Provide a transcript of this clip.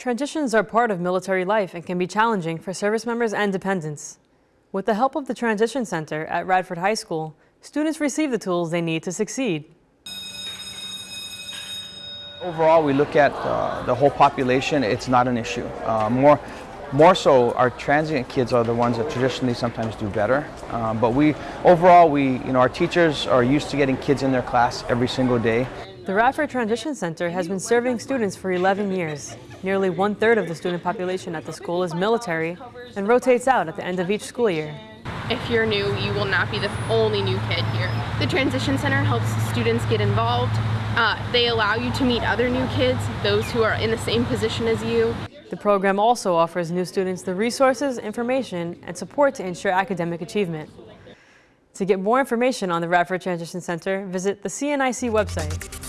Transitions are part of military life and can be challenging for service members and dependents. With the help of the Transition Center at Radford High School, students receive the tools they need to succeed. Overall, we look at uh, the whole population, it's not an issue. Uh, more, more so, our transient kids are the ones that traditionally sometimes do better. Um, but we, overall, we, you know, our teachers are used to getting kids in their class every single day. The Radford Transition Center has been serving students for 11 years. Nearly one-third of the student population at the school is military and rotates out at the end of each school year. If you're new, you will not be the only new kid here. The Transition Center helps students get involved. Uh, they allow you to meet other new kids, those who are in the same position as you. The program also offers new students the resources, information, and support to ensure academic achievement. To get more information on the Radford Transition Center, visit the CNIC website.